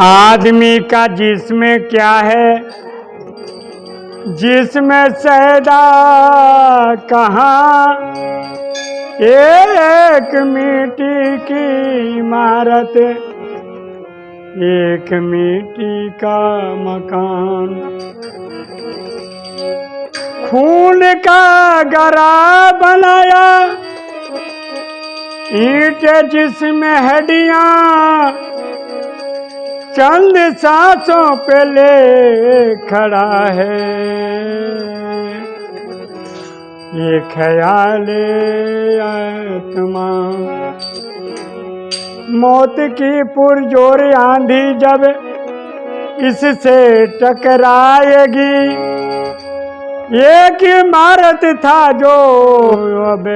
आदमी का जिसमें क्या है? जिसमें सैदा कहाँ? एक मिट्टी की इमारत, एक मिट्टी का मकान। खून का गरा बनाया, ईट जिसमें हड्डियाँ चंद सांसों पे ले खड़ा है। ये ख्याल आत्मा। मौत की पुरजोर आंधी जब इससे टकराएगी। एक इमारत था जो अब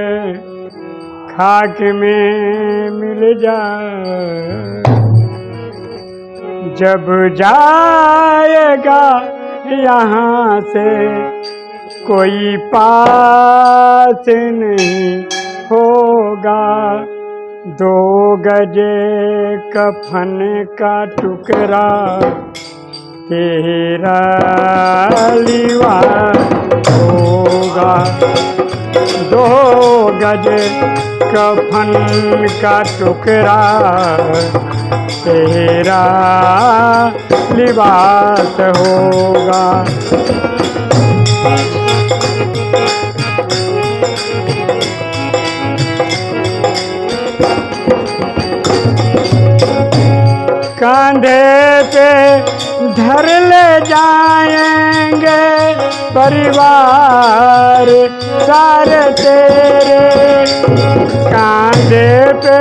खाक में मिल जाए जब जाएगा यहाँ से कोई पास नहीं होगा। दो गजे कफन का टुकड़ा, तेरा लिवा होगा। दो गज कफन का टुकड़ा तेरा लिबास होगा। कांधे पे धर ले जाएँगे परिवार, सारे तेरे। कांधे पे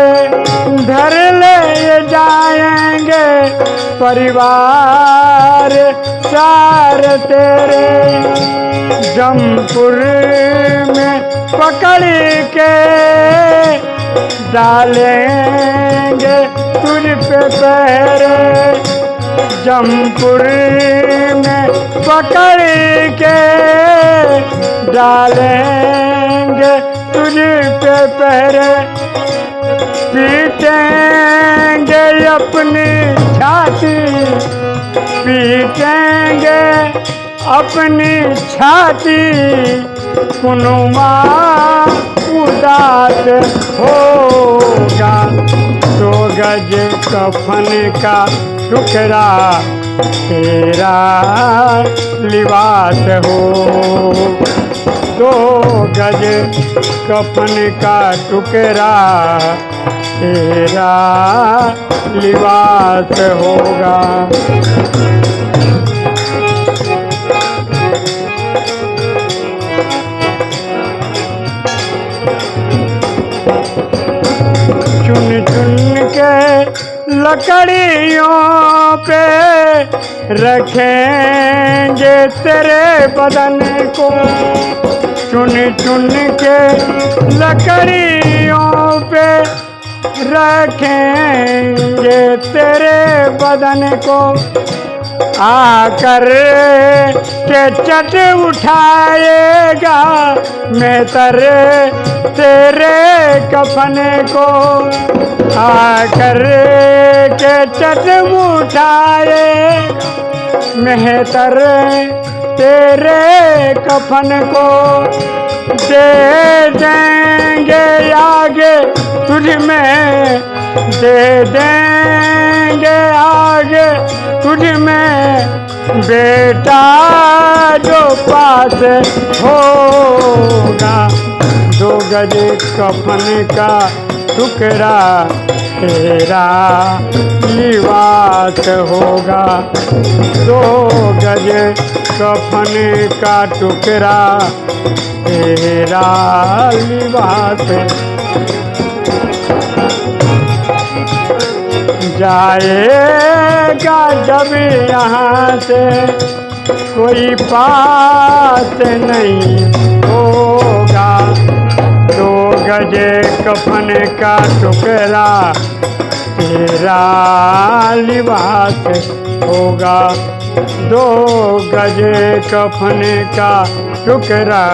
धर ले जाएँगे परिवार, सारे तेरे। जमपुर में पकड़ के डालेंगे तुझ पे पहरे जमपुर में पकड़ के डालेंगे तुझ पे पहरे। पीटेंगे अपनी छाती, पीटेंगे अपनी छाती। कुनुमा उदास होगा दो गज कफन का टुकड़ा तेरा लिबास हो। दो गज कफन का टुकड़ा तेरा लिबास होगा। चुन चुन के लकड़ियों पे रखेंगे तेरे बदन को। चुन चुन के लकड़ियों पे रखेंगे तेरे बदन को। आकर के चट उठाएगा, मैं तर तेरे कफन को। आकर के चट उठाए मेहतर तेरे कफन को। दे देंगे आगे तुझ में दे देंगे आगे तुझ में बेटा जो पास होगा। दो गज कफन का टुकड़ा तेरा लिबास होगा। दो गज कफन का टुकड़ा तेरा लिबास जाएगा जब यहाँ से कोई पास नहीं होगा। दो गजे कफन का टुकड़ा तेरा लिबास होगा। दो गजे कफन का टुकड़ा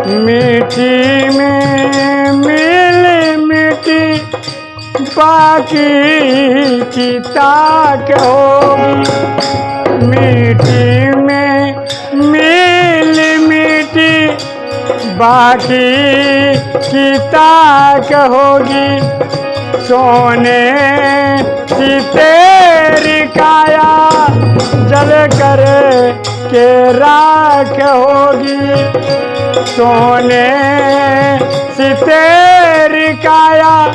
मीठी में मिल मिट्टी बाकी की ताक होगी। मीठी में मिल मिट्टी बाकी की ताक होगी। सोने की तेरी काया जल कर के राख होगी। सोने सी तेरी काया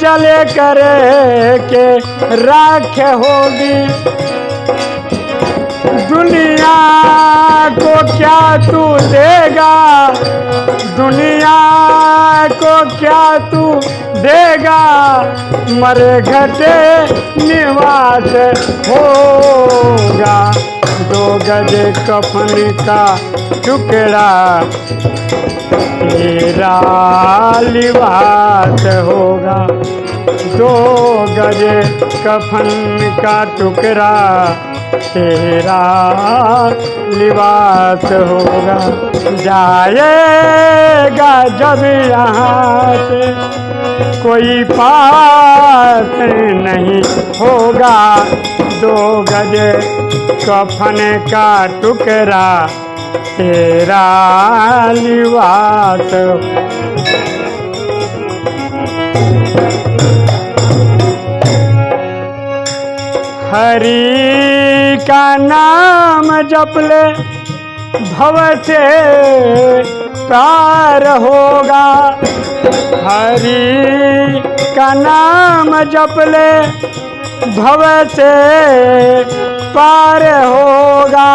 जल कर के राख होगी। दुनिया को क्या तू देगा? दुनिया को क्या तू देगा मरे घटे निवास होगा। दो गज कफन का टुकड़ा तेरा लिबास होगा। दो गज कफन का टुकड़ा, तेरा लिबास होगा। जाएगा जब यहाँ से। कोई पास नहीं होगा। दो गज कफन का टुकड़ा, तेरा लिबास हरि का नाम जप ले, भव से पार होगा। हरि का नाम जप ले, भव से पार होगा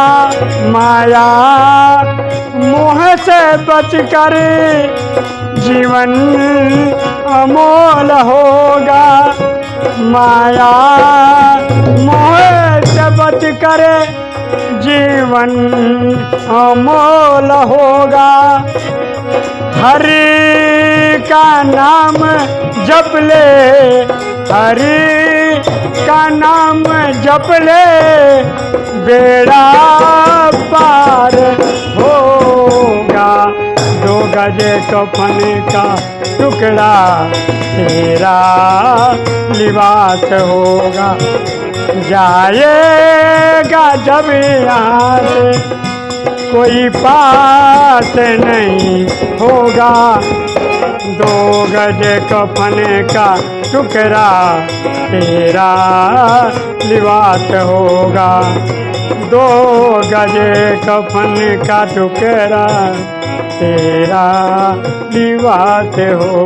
माया। मोह से बच कर जीवन अमोल होगा माया। मोह से बच कर जीवन अमोल होगा। हरि का नाम जप ले, हरि का नाम जप ले, बेड़ा पार होगा। दो गजे कफन का टुकड़ा तेरा लिबास होगा। जाएगा जब यहाँ से कोई पास नहीं होगा। दो गज कफन का टुकड़ा तेरा लिबास होगा। दो गज कफन का टुकड़ा तेरा लिबास हो